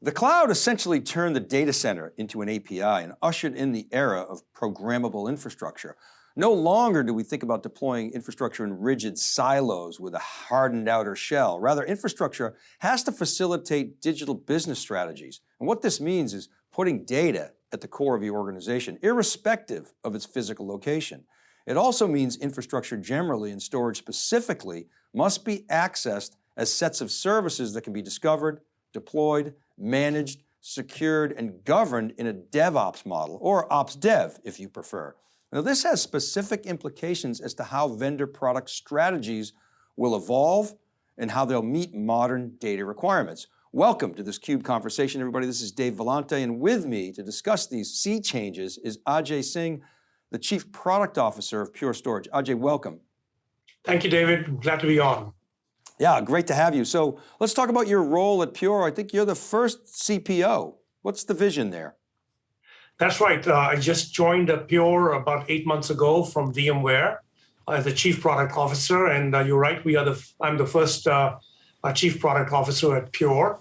The cloud essentially turned the data center into an API and ushered in the era of programmable infrastructure. No longer do we think about deploying infrastructure in rigid silos with a hardened outer shell. Rather, infrastructure has to facilitate digital business strategies. And what this means is putting data at the core of your organization, irrespective of its physical location. It also means infrastructure generally and storage specifically must be accessed as sets of services that can be discovered, deployed, managed, secured, and governed in a DevOps model, or Ops Dev if you prefer. Now this has specific implications as to how vendor product strategies will evolve and how they'll meet modern data requirements. Welcome to this CUBE conversation, everybody. This is Dave Vellante, and with me to discuss these sea changes is Ajay Singh, the Chief Product Officer of Pure Storage. Ajay, welcome. Thank you, David. Glad to be on. Yeah, great to have you. So let's talk about your role at Pure. I think you're the first CPO. What's the vision there? That's right. Uh, I just joined Pure about eight months ago from VMware as the chief product officer. And uh, you're right, we are the I'm the first uh, chief product officer at Pure.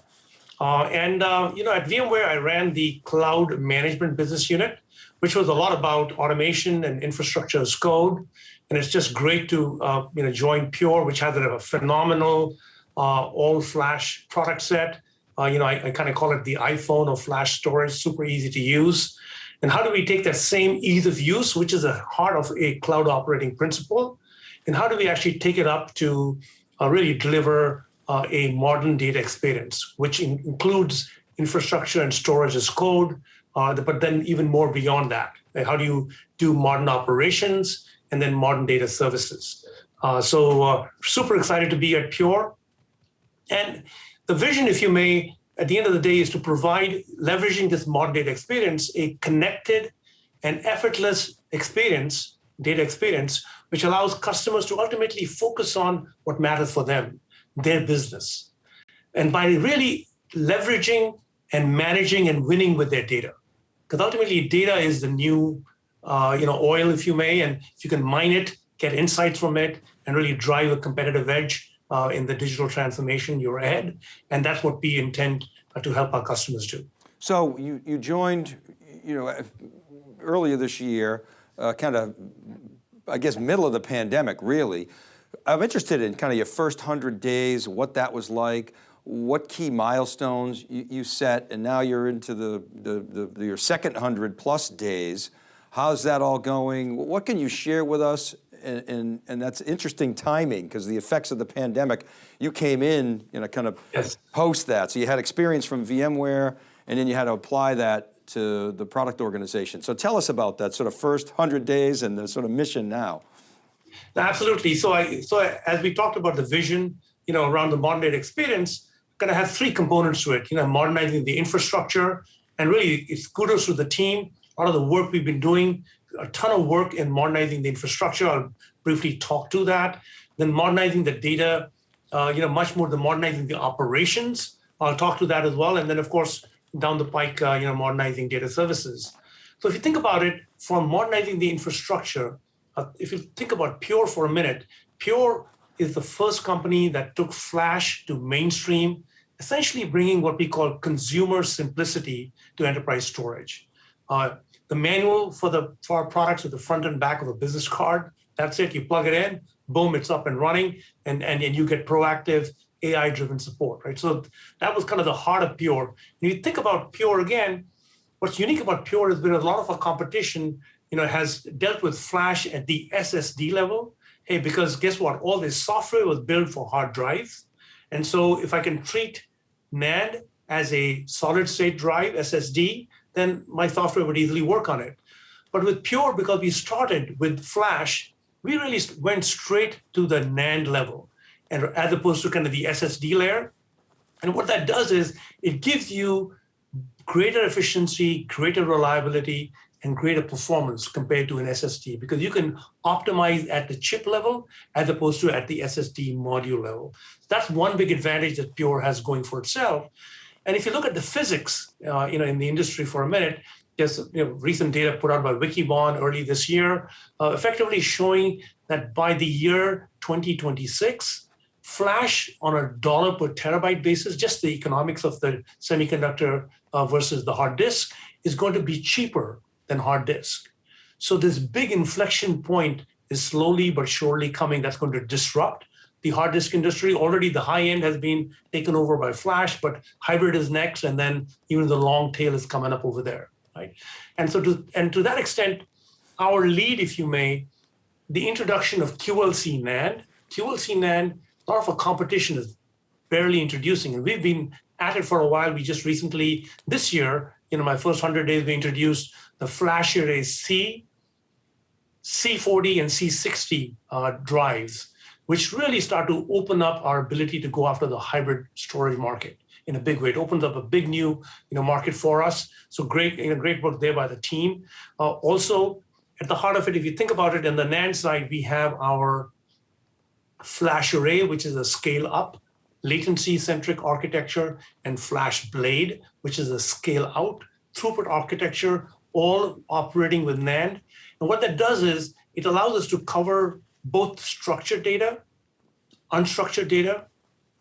Uh, and uh, you know, at VMware, I ran the cloud management business unit, which was a lot about automation and infrastructure as code. And it's just great to uh, you know join Pure, which has a phenomenal all flash product set. you know, I, I kind of call it the iPhone of flash storage, super easy to use. And how do we take that same ease of use, which is the heart of a cloud operating principle, and how do we actually take it up to uh, really deliver uh, a modern data experience, which in includes infrastructure and storage as code, uh, but then even more beyond that. Like how do you do modern operations and then modern data services? Uh, so uh, super excited to be at Pure. And the vision, if you may, at the end of the day is to provide, leveraging this modern data experience, a connected and effortless experience, data experience, which allows customers to ultimately focus on what matters for them, their business. And by really leveraging and managing and winning with their data. Because ultimately data is the new uh, you know, oil, if you may, and if you can mine it, get insights from it, and really drive a competitive edge, uh, in the digital transformation you're ahead. And that's what we intend uh, to help our customers do. So you, you joined, you know, earlier this year, uh, kind of, I guess, middle of the pandemic, really. I'm interested in kind of your first 100 days, what that was like, what key milestones you, you set, and now you're into the, the, the, your second 100 plus days. How's that all going? What can you share with us and, and, and that's interesting timing because the effects of the pandemic, you came in, you know, kind of yes. post that. So you had experience from VMware and then you had to apply that to the product organization. So tell us about that sort of first 100 days and the sort of mission now. Absolutely. So I, so as we talked about the vision, you know, around the modern data experience, going to have three components to it, you know, modernizing the infrastructure, and really it's kudos to the team, a lot of the work we've been doing a ton of work in modernizing the infrastructure. I'll briefly talk to that. Then modernizing the data, uh, you know, much more the modernizing the operations. I'll talk to that as well. And then of course, down the pike, uh, you know, modernizing data services. So if you think about it, from modernizing the infrastructure, uh, if you think about Pure for a minute, Pure is the first company that took Flash to mainstream, essentially bringing what we call consumer simplicity to enterprise storage. Uh, the manual for the for our products with the front and back of a business card. That's it. You plug it in, boom, it's up and running, and and, and you get proactive AI-driven support, right? So that was kind of the heart of Pure. When you think about Pure again, what's unique about Pure has been a lot of our competition, you know, has dealt with Flash at the SSD level. Hey, because guess what? All this software was built for hard drives. And so if I can treat NAND as a solid state drive, SSD, then my software would easily work on it. But with Pure, because we started with Flash, we really went straight to the NAND level, and as opposed to kind of the SSD layer. And what that does is it gives you greater efficiency, greater reliability, and greater performance compared to an SSD because you can optimize at the chip level as opposed to at the SSD module level. That's one big advantage that Pure has going for itself. And if you look at the physics, uh, you know, in the industry for a minute, there's you know, recent data put out by Wikibon early this year, uh, effectively showing that by the year 2026, Flash on a dollar per terabyte basis, just the economics of the semiconductor uh, versus the hard disk is going to be cheaper than hard disk. So this big inflection point is slowly but surely coming that's going to disrupt the hard disk industry. Already the high end has been taken over by flash, but hybrid is next, and then even the long tail is coming up over there, right? And so to, and to that extent, our lead, if you may, the introduction of QLC NAND, QLC NAND, a lot of our competition is barely introducing, and we've been at it for a while. We just recently, this year, you know, my first 100 days, we introduced the FlashArray C, C40 and C60 uh, drives, which really start to open up our ability to go after the hybrid storage market in a big way. It opens up a big new you know, market for us. So great, you know, great work there by the team. Uh, also, at the heart of it, if you think about it, in the NAND side, we have our FlashArray, which is a scale up latency centric architecture, and FlashBlade, which is a scale out throughput architecture, all operating with NAND. And what that does is it allows us to cover both structured data, unstructured data,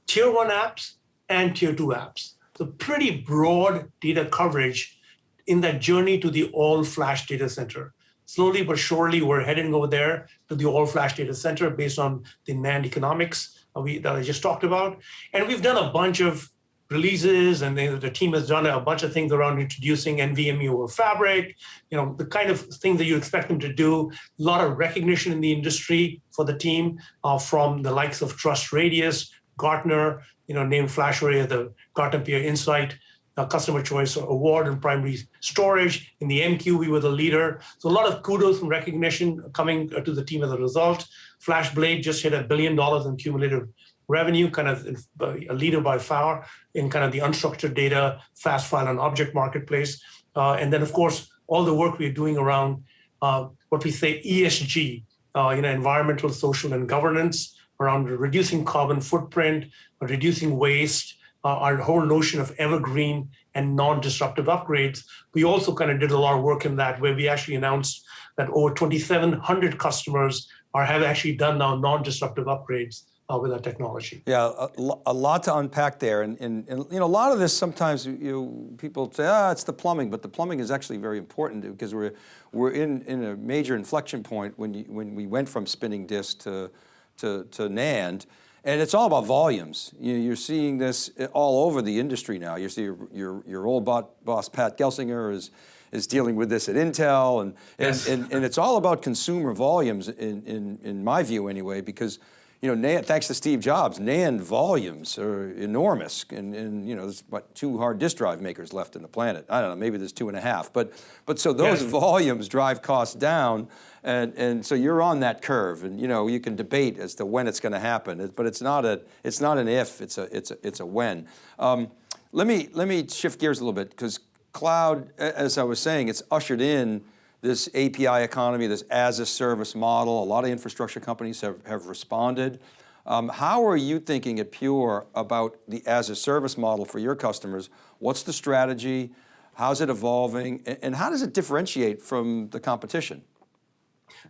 tier one apps, and tier two apps. So pretty broad data coverage in that journey to the all flash data center. Slowly but surely, we're heading over there to the all flash data center based on the NAND economics uh, we, that I just talked about. And we've done a bunch of releases and the, the, team has done a bunch of things around introducing NVMe over Fabric, you know, the kind of things that you expect them to do. A lot of recognition in the industry for the team uh, from the likes of TrustRadius, Gartner, you know, named FlashArray the Gartner Peer Insight uh, Customer Choice Award in primary storage. In the MQ, we were the leader. So a lot of kudos and recognition coming to the team as a result. FlashBlade just hit a billion dollars in cumulative revenue, kind of a leader by far in kind of the unstructured data, fast file and object marketplace. Uh, and then of course, all the work we're doing around uh, what we say ESG, uh, you know, environmental, social, and governance, around reducing carbon footprint, reducing waste, uh, our whole notion of evergreen and non-disruptive upgrades. We also kind of did a lot of work in that where we actually announced that over 2,700 customers are have actually done now non-disruptive upgrades uh, with our technology. Yeah, a, a, lot to unpack there, and, and, and, you know, a lot of this sometimes you people say, ah, it's the plumbing, but the plumbing is actually very important because we're we're in in a major inflection point when you when we went from spinning disk to to, to NAND, and it's all about volumes. You, are seeing this all over the industry now. You see your your, your old boss Pat Gelsinger is is dealing with this at Intel, and yes. and, and, and it's all about consumer volumes in in in my view anyway, because you know, NAND, thanks to Steve Jobs, NAND volumes are enormous. And, and, you know, there's what, two hard disk drive makers left in the planet. I don't know, maybe there's two and a half. But, but so those yes. volumes drive costs down. And, and so you're on that curve. And, you know, you can debate as to when it's going to happen. But it's not, a, it's not an if, it's a, it's a, it's a when. Um, let, me, let me shift gears a little bit because cloud, as I was saying, it's ushered in this API economy, this as a service model. A lot of infrastructure companies have, have responded. Um, how are you thinking at Pure about the as a service model for your customers? What's the strategy? How's it evolving? And, how does it differentiate from the competition?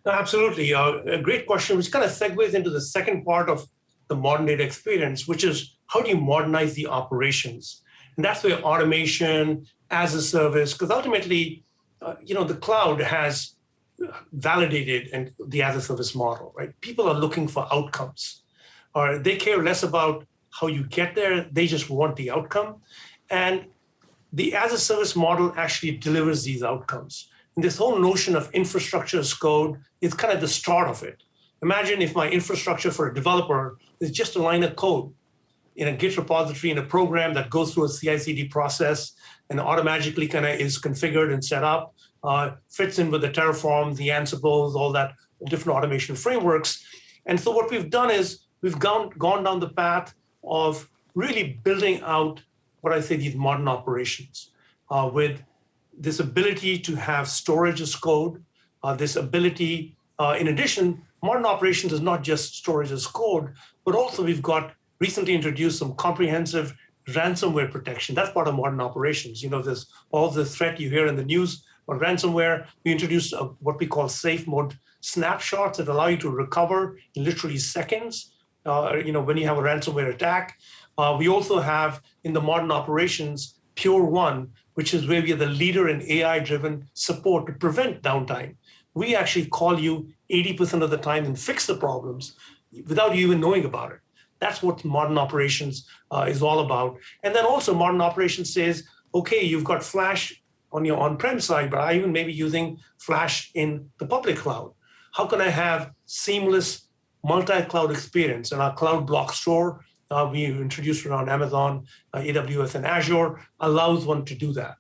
No, absolutely. Uh, a great question, which kind of segues into the second part of the modern data experience, which is how do you modernize the operations? And that's where automation as a service, because ultimately uh, you know, the cloud has validated and the as a service model, right? People are looking for outcomes, or they care less about how you get there. They just want the outcome, and the as a service model actually delivers these outcomes. And this whole notion of infrastructure as code is kind of the start of it. Imagine if my infrastructure for a developer is just a line of code in a Git repository in a program that goes through a CI/CD process and automatically kind of is configured and set up, uh, fits in with the Terraform, the Ansibles, all that different automation frameworks. And so what we've done is we've gone, gone down the path of really building out what I say these modern operations uh, with this ability to have storage as code, uh, this ability, uh, in addition, modern operations is not just storage as code, but also we've got recently introduced some comprehensive ransomware protection. That's part of modern operations. You know, there's all the threat you hear in the news on ransomware. We introduced a, what we call safe mode snapshots that allow you to recover in literally seconds uh, you know, when you have a ransomware attack. Uh, we also have in the modern operations, Pure1, which is where we are the leader in AI-driven support to prevent downtime. We actually call you 80% of the time and fix the problems without you even knowing about it. That's what modern operations uh, is all about. And then also modern operations says, okay, you've got Flash on your on-prem side, but I even maybe using Flash in the public cloud. How can I have seamless multi-cloud experience? And our cloud block store uh, we introduced around Amazon, uh, AWS, and Azure allows one to do that.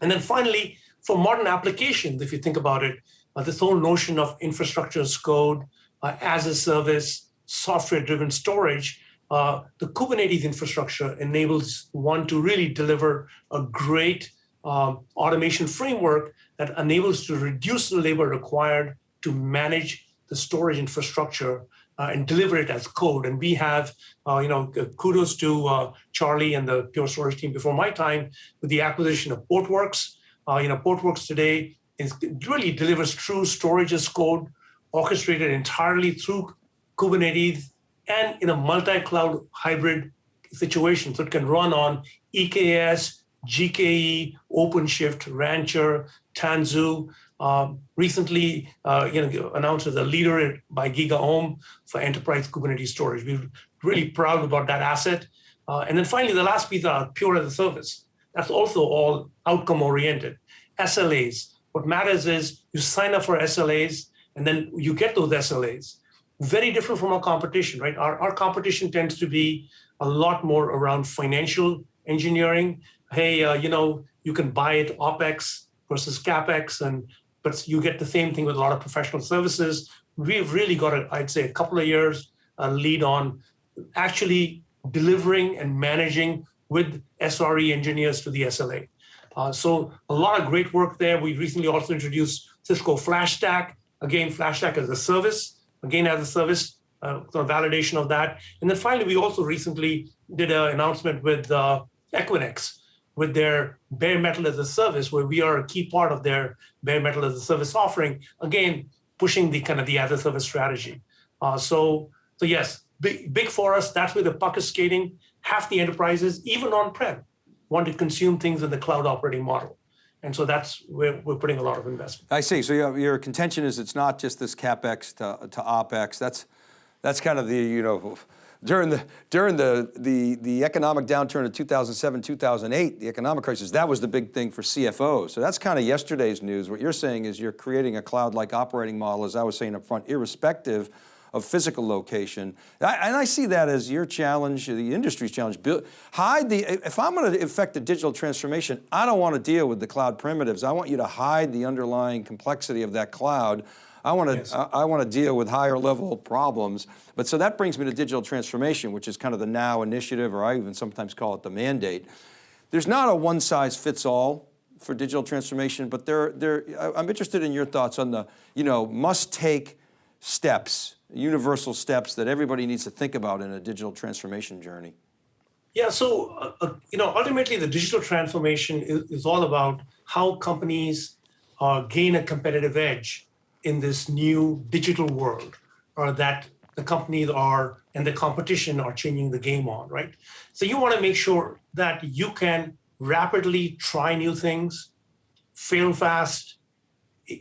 And then finally, for modern applications, if you think about it, uh, this whole notion of infrastructure as code, uh, as a service, software-driven storage, uh, the Kubernetes infrastructure enables one to really deliver a great um, automation framework that enables to reduce the labor required to manage the storage infrastructure uh, and deliver it as code. And we have, uh, you know, kudos to uh, Charlie and the Pure Storage team before my time with the acquisition of Portworx. Uh, you know, Portworx today is really delivers true storage as code, orchestrated entirely through Kubernetes and in a multi-cloud hybrid situation. So it can run on EKS, GKE, OpenShift, Rancher, Tanzu. Um, recently, uh, you know, announced as a leader by GigaOm for enterprise Kubernetes storage. We're really proud about that asset. Uh, and then finally, the last piece are pure as a service. That's also all outcome oriented. SLAs. What matters is you sign up for SLAs and then you get those SLAs. Very different from our competition, right? Our, our competition tends to be a lot more around financial engineering. Hey, uh, you know, you can buy it OPEX versus CAPEX, and but you get the same thing with a lot of professional services. We've really got, a, I'd say, a couple of years uh, lead on actually delivering and managing with SRE engineers to the SLA. Uh, so a lot of great work there. We recently also introduced Cisco FlashStack. Again, FlashStack as a service, again as a service, uh, validation of that. And then finally, we also recently did an announcement with uh, Equinix with their bare metal as a service, where we are a key part of their bare metal as a service offering. Again, pushing the kind of the as a service strategy. Uh, so, so yes, big, big for us. That's where the puck is skating. Half the enterprises, even on-prem, want to consume things in the cloud operating model. And so that's where we're putting a lot of investment. I see, so your, your contention is it's not just this CapEx to, to OpEx, that's, that's kind of the, you know, during the, during the, the, the economic downturn of 2007, 2008, the economic crisis, that was the big thing for CFOs. So that's kind of yesterday's news. What you're saying is you're creating a cloud-like operating model, as I was saying up front, irrespective of physical location. I, and I see that as your challenge, the industry's challenge. Hide the, if I'm going to affect the digital transformation, I don't want to deal with the cloud primitives. I want you to hide the underlying complexity of that cloud. I want to, yes. I, I want to deal with higher level problems. But so that brings me to digital transformation, which is kind of the now initiative, or I even sometimes call it the mandate. There's not a one size fits all for digital transformation, but there, there, I'm interested in your thoughts on the, you know, must take steps universal steps that everybody needs to think about in a digital transformation journey? Yeah, so uh, uh, you know, ultimately the digital transformation is, is all about how companies uh, gain a competitive edge in this new digital world, or that the companies are and the competition are changing the game on, right? So you want to make sure that you can rapidly try new things, fail fast,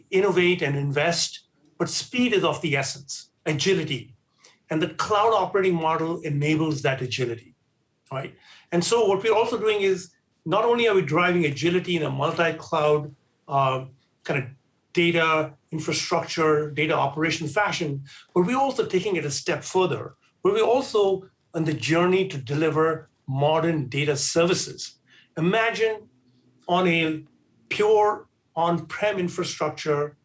innovate and invest, but speed is of the essence agility. And the cloud operating model enables that agility, right? And so what we're also doing is not only are we driving agility in a multi-cloud uh, kind of data infrastructure, data operation fashion, but we're also taking it a step further, where we're also on the journey to deliver modern data services. Imagine on a pure on-prem infrastructure,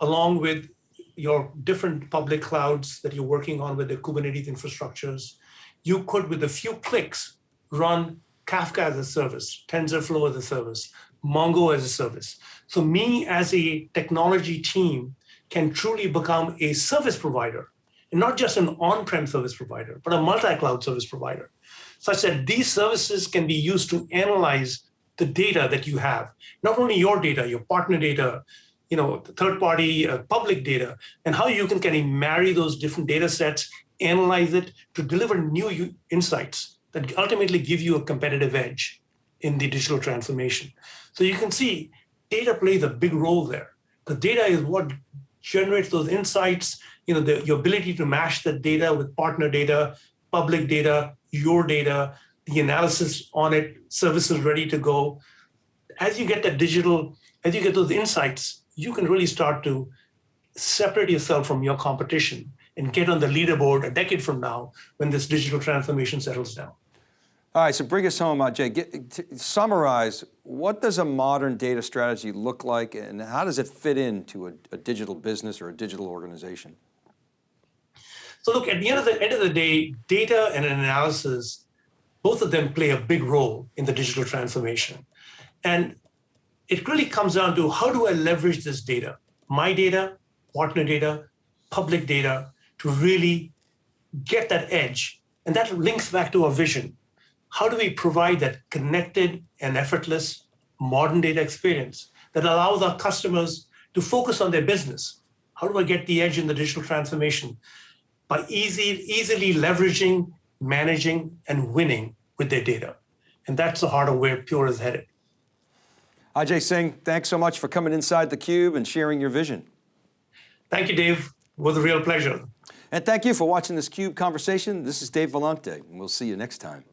along with your different public clouds that you're working on with the Kubernetes infrastructures, you could, with a few clicks, run Kafka as a service, TensorFlow as a service, Mongo as a service. So me as a technology team can truly become a service provider, and not just an on-prem service provider, but a multi-cloud service provider, such that these services can be used to analyze the data that you have, not only your data, your partner data, you know, third party uh, public data and how you can kind of marry those different data sets analyze it to deliver new insights that ultimately give you a competitive edge in the digital transformation. So you can see data plays a big role there. The data is what generates those insights, you know, the, your ability to mash that data with partner data, public data, your data, the analysis on it, services ready to go. As you get that digital, as you get those insights, you can really start to separate yourself from your competition and get on the leaderboard a decade from now when this digital transformation settles down. All right, so bring us home, uh, Jay. Get, summarize, what does a modern data strategy look like and how does it fit into a, a digital business or a digital organization? So look, at the end of the end of the day, data and analysis, both of them play a big role in the digital transformation. And it really comes down to how do I leverage this data, my data, partner data, public data, to really get that edge. And that links back to our vision. How do we provide that connected and effortless modern data experience that allows our customers to focus on their business? How do I get the edge in the digital transformation? By easy, easily leveraging, managing, and winning with their data. And that's the heart of where Pure is headed. Ajay Singh, thanks so much for coming inside theCUBE and sharing your vision. Thank you, Dave. It was a real pleasure. And thank you for watching this CUBE conversation. This is Dave Vellante, and we'll see you next time.